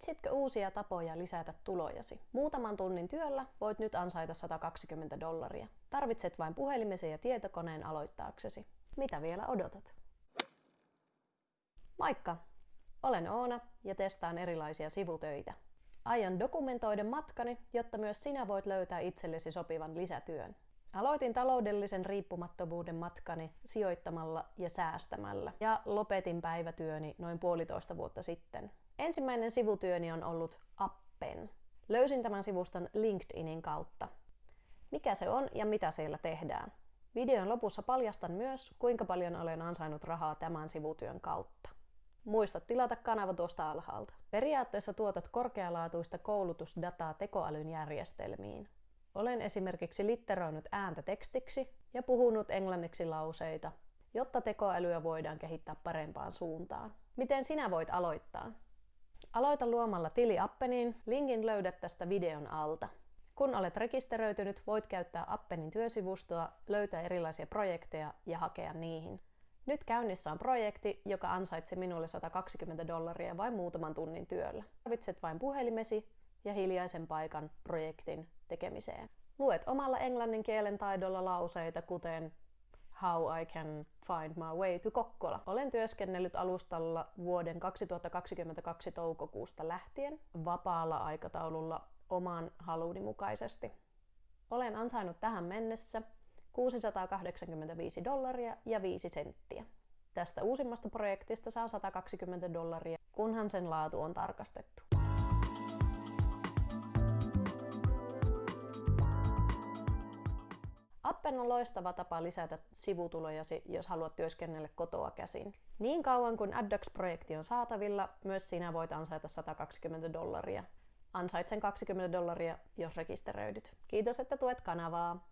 Etsitkö uusia tapoja lisätä tulojasi? Muutaman tunnin työllä voit nyt ansaita 120 dollaria. Tarvitset vain puhelimesi ja tietokoneen aloittaaksesi. Mitä vielä odotat? Moikka! Olen Oona ja testaan erilaisia sivutöitä. Aion dokumentoida matkani, jotta myös sinä voit löytää itsellesi sopivan lisätyön. Aloitin taloudellisen riippumattomuuden matkani sijoittamalla ja säästämällä ja lopetin päivätyöni noin puolitoista vuotta sitten. Ensimmäinen sivutyöni on ollut Appen. Löysin tämän sivuston LinkedInin kautta. Mikä se on ja mitä siellä tehdään? Videon lopussa paljastan myös, kuinka paljon olen ansainnut rahaa tämän sivutyön kautta. Muista tilata kanava tuosta alhaalta. Periaatteessa tuotat korkealaatuista koulutusdataa tekoälyn järjestelmiin. Olen esimerkiksi litteroinut ääntä tekstiksi ja puhunut englanniksi lauseita, jotta tekoälyä voidaan kehittää parempaan suuntaan. Miten sinä voit aloittaa? Aloita luomalla tili Appeniin, linkin löydät tästä videon alta. Kun olet rekisteröitynyt, voit käyttää Appenin työsivustoa, löytää erilaisia projekteja ja hakea niihin. Nyt käynnissä on projekti, joka ansaitsi minulle 120 dollaria vain muutaman tunnin työllä. Tarvitset vain puhelimesi ja hiljaisen paikan projektin tekemiseen. Luet omalla englannin kielen taidolla lauseita, kuten How I can find my way to Kokkola. Olen työskennellyt alustalla vuoden 2022 toukokuusta lähtien vapaalla aikataululla oman haluni mukaisesti. Olen ansainnut tähän mennessä 685 dollaria ja 5 senttiä. Tästä uusimmasta projektista saa 120 dollaria, kunhan sen laatu on tarkastettu. Appen on loistava tapa lisätä sivutulojasi, jos haluat työskennellä kotoa käsin. Niin kauan kuin AdDocs-projekti on saatavilla, myös sinä voit ansaita 120 dollaria. Ansait sen 20 dollaria, jos rekisteröidyt. Kiitos, että tuet kanavaa.